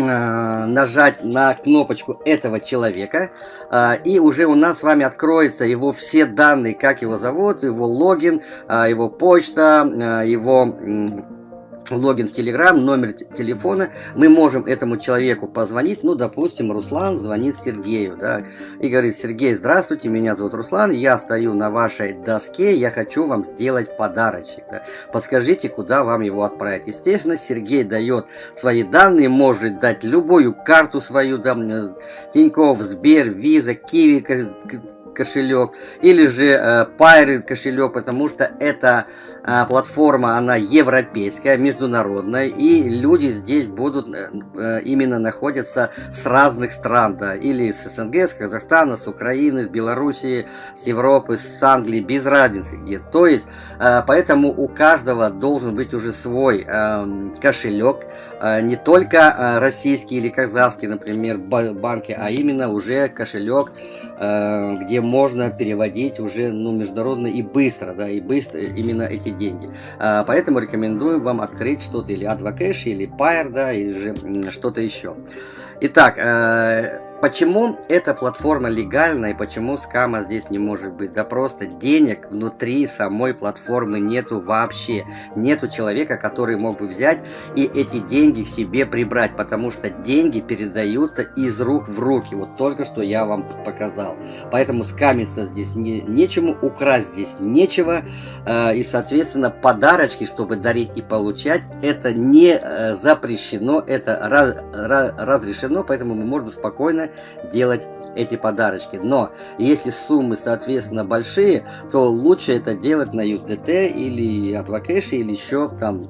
нажать на кнопочку этого человека, и уже у нас с вами откроется его все данные, как его зовут, его логин, его почта, его логин в Telegram, номер телефона, мы можем этому человеку позвонить, ну, допустим, Руслан звонит Сергею, да, и говорит, Сергей, здравствуйте, меня зовут Руслан, я стою на вашей доске, я хочу вам сделать подарочек, да. подскажите, куда вам его отправить. Естественно, Сергей дает свои данные, может дать любую карту свою, да, Тинькофф, Сбер, Виза, Киви, кошелек, или же э, Pirate кошелек, потому что это э, платформа, она европейская, международная, и люди здесь будут э, э, именно находятся с разных стран, да, или с СНГ, с Казахстана, с Украины, с Белоруссии, с Европы, с Англии, без разницы где. То есть, поэтому у каждого должен быть уже свой кошелек, не только э, российский или казахский, например, банки, а именно уже кошелек, где можно переводить уже ну, международно и быстро, да, и быстро именно эти деньги. А, поэтому рекомендуем вам открыть что-то или Advocash, или Pair, да, или же что-то еще. Итак, э, Почему эта платформа легальна и почему скама здесь не может быть? Да просто денег внутри самой платформы нету вообще. Нету человека, который мог бы взять и эти деньги себе прибрать, потому что деньги передаются из рук в руки. Вот только что я вам показал. Поэтому скамиться здесь не, нечему, украсть здесь нечего. Э, и, соответственно, подарочки, чтобы дарить и получать, это не э, запрещено, это раз, раз, разрешено, поэтому мы можем спокойно делать эти подарочки. Но если суммы, соответственно, большие, то лучше это делать на USDT или Advocash или еще там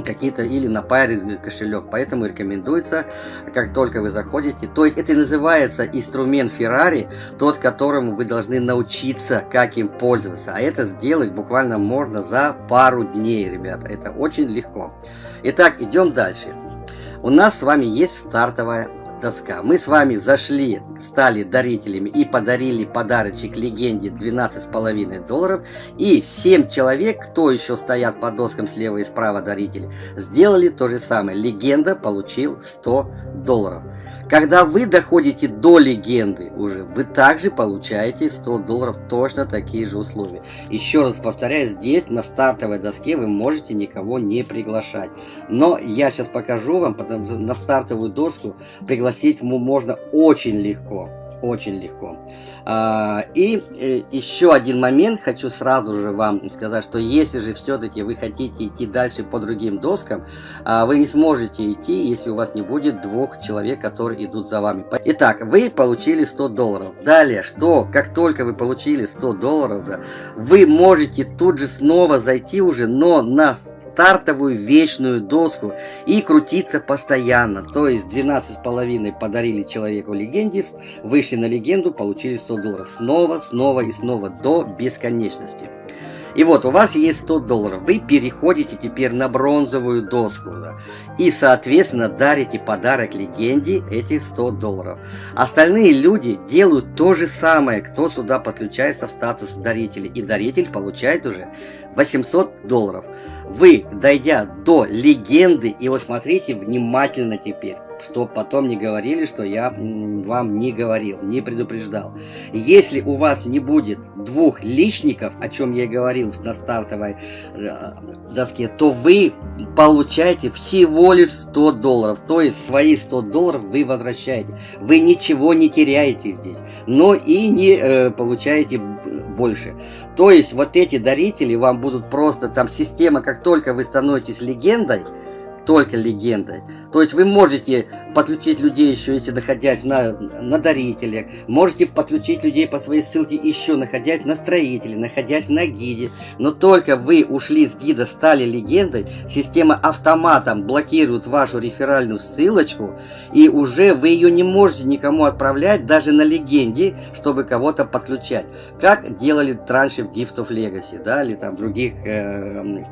какие-то или на паре кошелек. Поэтому рекомендуется, как только вы заходите. То есть это называется инструмент Ferrari, тот, которому вы должны научиться, как им пользоваться. А это сделать буквально можно за пару дней, ребята. Это очень легко. Итак, идем дальше. У нас с вами есть стартовая доска. Мы с вами зашли, стали дарителями и подарили подарочек легенде 12,5 долларов. И 7 человек, кто еще стоят по доскам слева и справа дарители, сделали то же самое. Легенда получил 100 долларов. Когда вы доходите до легенды уже, вы также получаете 100 долларов, точно такие же условия. Еще раз повторяю, здесь на стартовой доске вы можете никого не приглашать. Но я сейчас покажу вам, потому что на стартовую доску пригласить можно очень легко очень легко. А, и э, еще один момент хочу сразу же вам сказать, что если же все-таки вы хотите идти дальше по другим доскам, а, вы не сможете идти, если у вас не будет двух человек, которые идут за вами. Итак, вы получили 100 долларов. Далее, что, как только вы получили 100 долларов, да, вы можете тут же снова зайти уже, но на стартовую вечную доску и крутиться постоянно. То есть 12,5 подарили человеку легенде, вышли на легенду, получили 100 долларов. Снова, снова и снова до бесконечности. И вот у вас есть 100 долларов. Вы переходите теперь на бронзовую доску. Да, и, соответственно, дарите подарок легенде этих 100 долларов. Остальные люди делают то же самое, кто сюда подключается в статус дарителя. И даритель получает уже 800 долларов. Вы, дойдя до легенды, и вот смотрите внимательно теперь, что потом не говорили, что я вам не говорил, не предупреждал. Если у вас не будет двух личников, о чем я говорил на стартовой э, доске, то вы получаете всего лишь 100 долларов. То есть свои 100 долларов вы возвращаете. Вы ничего не теряете здесь, но и не э, получаете больше. То есть вот эти дарители вам будут просто, там система, как только вы становитесь легендой, только легендой. То есть вы можете подключить людей еще, если находясь на, на дарителе. Можете подключить людей по своей ссылке еще, находясь на строителе, находясь на гиде. Но только вы ушли с гида, стали легендой, система автоматом блокирует вашу реферальную ссылочку. И уже вы ее не можете никому отправлять, даже на легенде, чтобы кого-то подключать. Как делали раньше в Gift of Legacy, да, или там других э,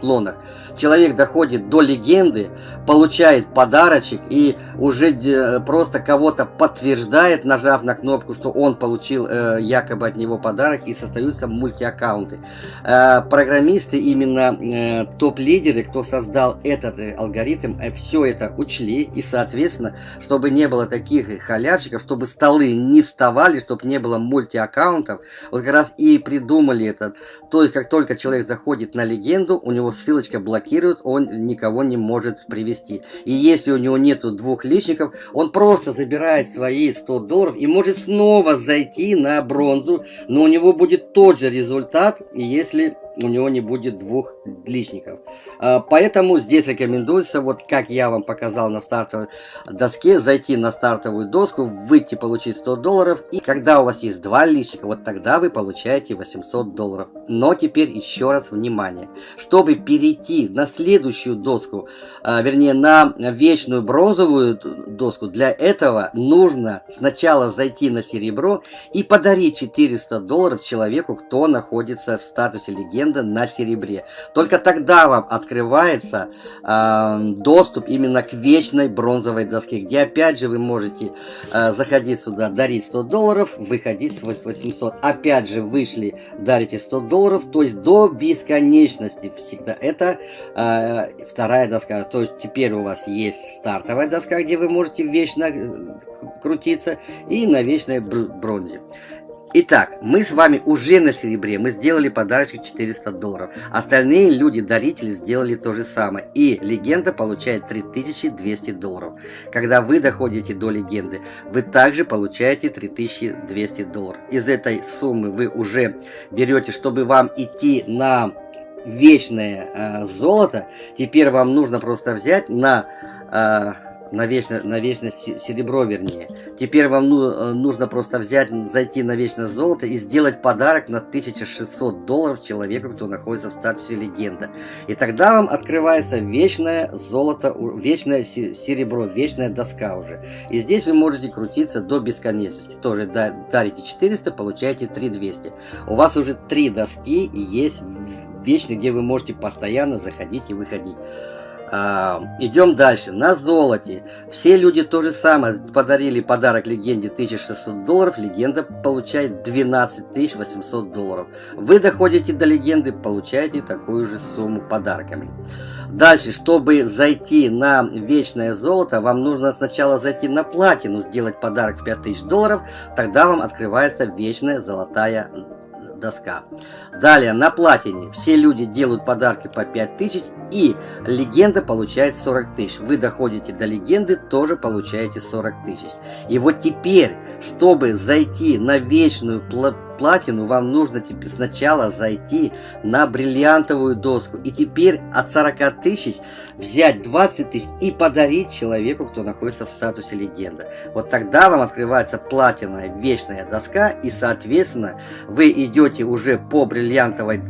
клонах. Человек доходит до легенды, легенды, получает подарочек и уже э, просто кого-то подтверждает, нажав на кнопку, что он получил э, якобы от него подарок и создаются мультиаккаунты. Э, программисты, именно э, топ-лидеры, кто создал этот э, алгоритм, э, все это учли и, соответственно, чтобы не было таких халявщиков, чтобы столы не вставали, чтобы не было мультиаккаунтов, вот как раз и придумали этот. То есть, как только человек заходит на легенду, у него ссылочка блокирует, он никого не может привести. И если у него нету двух личников, он просто забирает свои 100 долларов и может снова зайти на бронзу, но у него будет тот же результат, если у него не будет двух личников. А, поэтому здесь рекомендуется, вот как я вам показал на стартовой доске, зайти на стартовую доску, выйти, получить 100 долларов. И когда у вас есть два личника, вот тогда вы получаете 800 долларов. Но теперь еще раз внимание. Чтобы перейти на следующую доску, а, вернее на вечную бронзовую доску, для этого нужно сначала зайти на серебро и подарить 400 долларов человеку, кто находится в статусе легенды легенда на серебре. Только тогда вам открывается э, доступ именно к вечной бронзовой доске, где опять же вы можете э, заходить сюда, дарить 100 долларов, выходить с 800. Опять же вышли, дарите 100 долларов, то есть до бесконечности всегда. Это э, вторая доска. То есть теперь у вас есть стартовая доска, где вы можете вечно э, крутиться, и на вечной бронзе. Итак, мы с вами уже на серебре, мы сделали подарочек 400 долларов. Остальные люди-дарители сделали то же самое. И легенда получает 3200 долларов. Когда вы доходите до легенды, вы также получаете 3200 долларов. Из этой суммы вы уже берете, чтобы вам идти на вечное э, золото. Теперь вам нужно просто взять на... Э, на вечное, на вечное серебро, вернее. Теперь вам ну, э, нужно просто взять, зайти на вечное золото и сделать подарок на 1600 долларов человеку, кто находится в статусе легенда. И тогда вам открывается вечное золото, вечное серебро, вечная доска уже. И здесь вы можете крутиться до бесконечности. Тоже дарите 400, получаете 3200. У вас уже три доски есть вечные, где вы можете постоянно заходить и выходить. А, идем дальше. На золоте. Все люди то же самое. Подарили подарок легенде 1600 долларов. Легенда получает 12 800 долларов. Вы доходите до легенды, получаете такую же сумму подарками. Дальше, чтобы зайти на вечное золото, вам нужно сначала зайти на платину, сделать подарок 5000 долларов. Тогда вам открывается вечная золотая доска. Далее, на платине все люди делают подарки по 5000 и легенда получает 40 тысяч. Вы доходите до легенды, тоже получаете 40 тысяч. И вот теперь, чтобы зайти на вечную платину, вам нужно теперь сначала зайти на бриллиантовую доску. И теперь от 40 тысяч взять 20 тысяч и подарить человеку, кто находится в статусе легенда. Вот тогда вам открывается платиновая вечная доска. И, соответственно, вы идете уже по бриллиантовой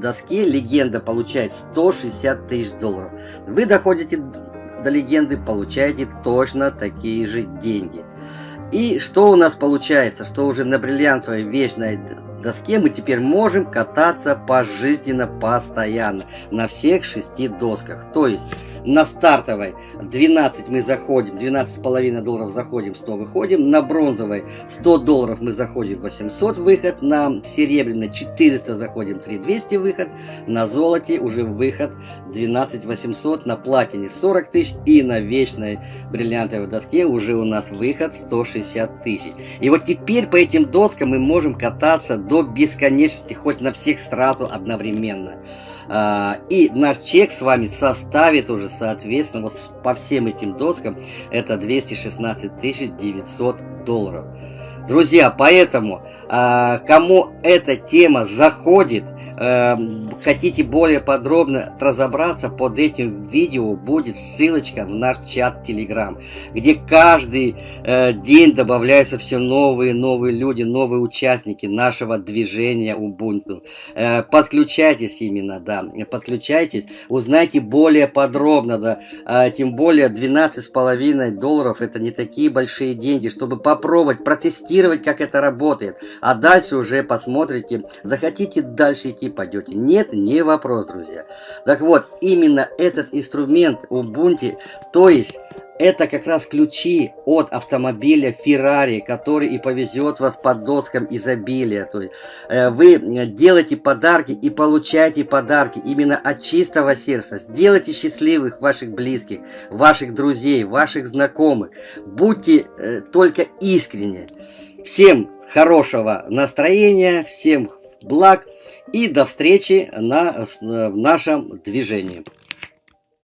доске. Легенда получает 160 тысяч долларов. Вы доходите до легенды, получаете точно такие же деньги. И что у нас получается? Что уже на бриллиантовой вечной доске мы теперь можем кататься пожизненно, постоянно, на всех шести досках. То есть на стартовой 12 мы заходим, 12,5 долларов заходим, 100 выходим. На бронзовой 100 долларов мы заходим, 800 выход. На серебряной 400 заходим, 3200 выход. На золоте уже выход 12 800. На платине 40 тысяч. И на вечной бриллиантовой доске уже у нас выход 160 тысяч. И вот теперь по этим доскам мы можем кататься до бесконечности, хоть на всех сразу одновременно. А, и наш чек с вами составит уже, соответственно, вот по всем этим доскам, это 216 900 долларов. Друзья, поэтому, э, кому эта тема заходит, э, хотите более подробно разобраться, под этим видео будет ссылочка в наш чат Telegram, где каждый э, день добавляются все новые, новые люди, новые участники нашего движения Ubuntu. Э, подключайтесь именно, да, подключайтесь, узнайте более подробно, да, э, тем более 12,5 долларов, это не такие большие деньги, чтобы попробовать протестировать протестировать, как это работает. А дальше уже посмотрите, захотите дальше идти, пойдете. Нет, не вопрос, друзья. Так вот, именно этот инструмент Ubuntu, то есть это как раз ключи от автомобиля Ferrari, который и повезет вас по доскам изобилия. То есть э, вы делаете подарки и получаете подарки именно от чистого сердца. Сделайте счастливых ваших близких, ваших друзей, ваших знакомых. Будьте э, только искренне. Всем хорошего настроения, всем благ и до встречи на, в нашем движении.